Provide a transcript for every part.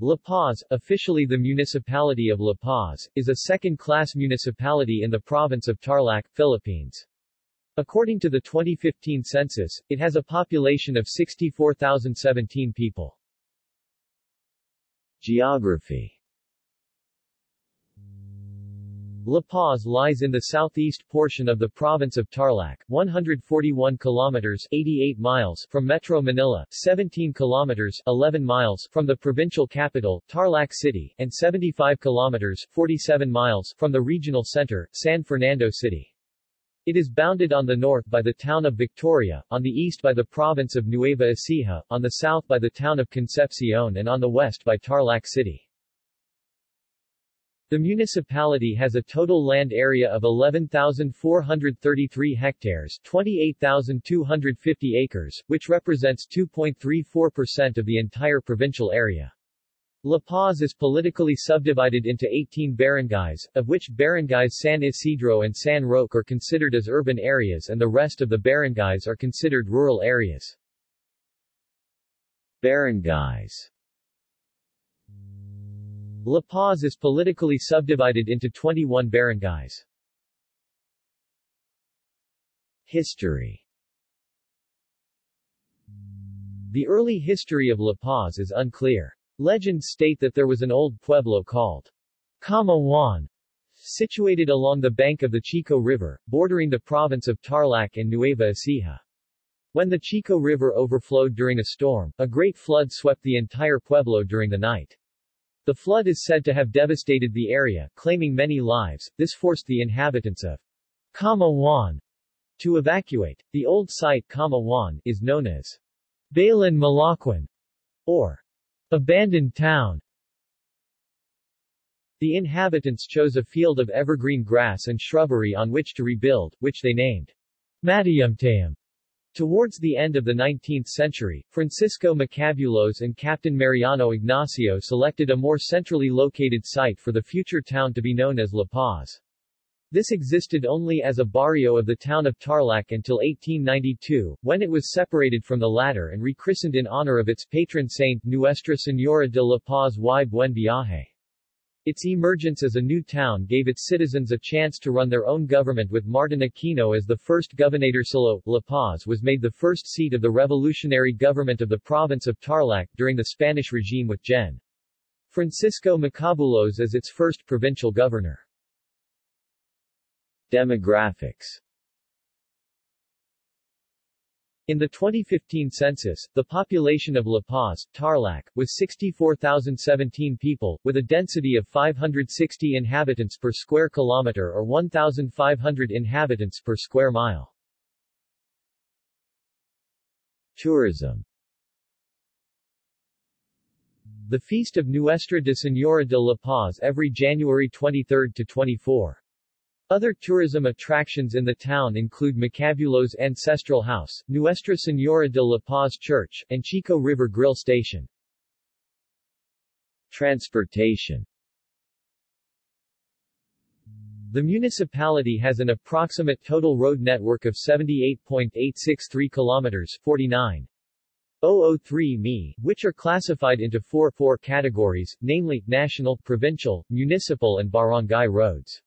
La Paz, officially the municipality of La Paz, is a second-class municipality in the province of Tarlac, Philippines. According to the 2015 census, it has a population of 64,017 people. Geography La Paz lies in the southeast portion of the province of Tarlac, 141 kilometers 88 miles from Metro Manila, 17 kilometers 11 miles from the provincial capital, Tarlac City, and 75 kilometers 47 miles from the regional center, San Fernando City. It is bounded on the north by the town of Victoria, on the east by the province of Nueva Ecija, on the south by the town of Concepcion and on the west by Tarlac City. The municipality has a total land area of 11,433 hectares 28,250 acres, which represents 2.34% of the entire provincial area. La Paz is politically subdivided into 18 barangays, of which barangays San Isidro and San Roque are considered as urban areas and the rest of the barangays are considered rural areas. Barangays La Paz is politically subdivided into 21 barangays. History The early history of La Paz is unclear. Legends state that there was an old pueblo called Kama Juan, situated along the bank of the Chico River, bordering the province of Tarlac and Nueva Ecija. When the Chico River overflowed during a storm, a great flood swept the entire pueblo during the night. The flood is said to have devastated the area, claiming many lives. This forced the inhabitants of Kama Juan to evacuate. The old site Kama Juan is known as Balan Malaquan or abandoned town. The inhabitants chose a field of evergreen grass and shrubbery on which to rebuild, which they named Matayumtayum. Towards the end of the 19th century, Francisco Macabulos and Captain Mariano Ignacio selected a more centrally located site for the future town to be known as La Paz. This existed only as a barrio of the town of Tarlac until 1892, when it was separated from the latter and rechristened in honor of its patron saint Nuestra Señora de la Paz y Buen Viaje. Its emergence as a new town gave its citizens a chance to run their own government with Martin Aquino as the first gobernadorcillo. La Paz was made the first seat of the revolutionary government of the province of Tarlac during the Spanish regime with Gen. Francisco Macabulos as its first provincial governor. Demographics in the 2015 census, the population of La Paz, Tarlac, was 64,017 people, with a density of 560 inhabitants per square kilometer or 1,500 inhabitants per square mile. Tourism The Feast of Nuestra de Señora de la Paz every January 23 to 24. Other tourism attractions in the town include Macabulos' Ancestral House, Nuestra Señora de la Paz Church, and Chico River Grill Station. Transportation The municipality has an approximate total road network of 78.863 kilometers 49. 003 mi, which are classified into four four categories, namely, national, provincial, municipal and barangay roads.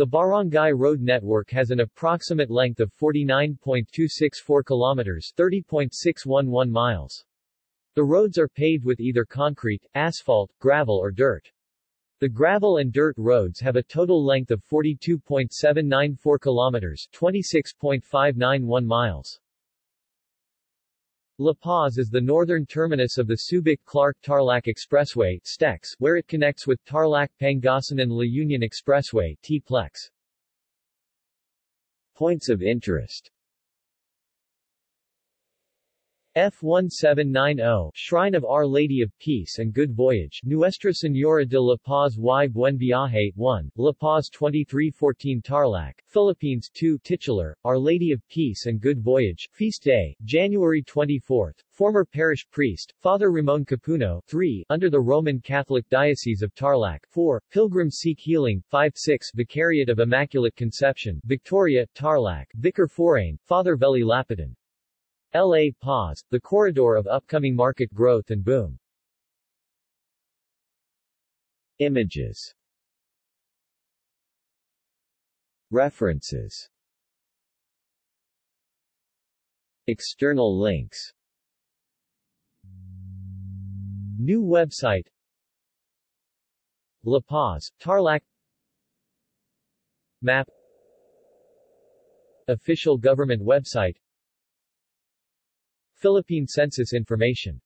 The barangay road network has an approximate length of 49.264 kilometers 30.611 miles. The roads are paved with either concrete, asphalt, gravel or dirt. The gravel and dirt roads have a total length of 42.794 kilometers 26.591 miles. La Paz is the northern terminus of the Subic-Clark-Tarlac Expressway STEX, where it connects with Tarlac-Pangasinan-La Union Expressway T-Plex. Points of interest F1790, Shrine of Our Lady of Peace and Good Voyage, Nuestra Señora de la Paz y Buen Viaje 1, La Paz 2314 Tarlac, Philippines 2 Titular, Our Lady of Peace and Good Voyage, Feast Day, January 24, Former Parish Priest, Father Ramon Capuno 3, under the Roman Catholic Diocese of Tarlac 4, Pilgrims Seek Healing 5-6 Vicariate of Immaculate Conception, Victoria, Tarlac, Vicar Forane, Father Veli Lapitan La Paz, the corridor of upcoming market growth and boom. Images. References. External links. New website. La Paz, Tarlac. Map. Official government website Philippine Census information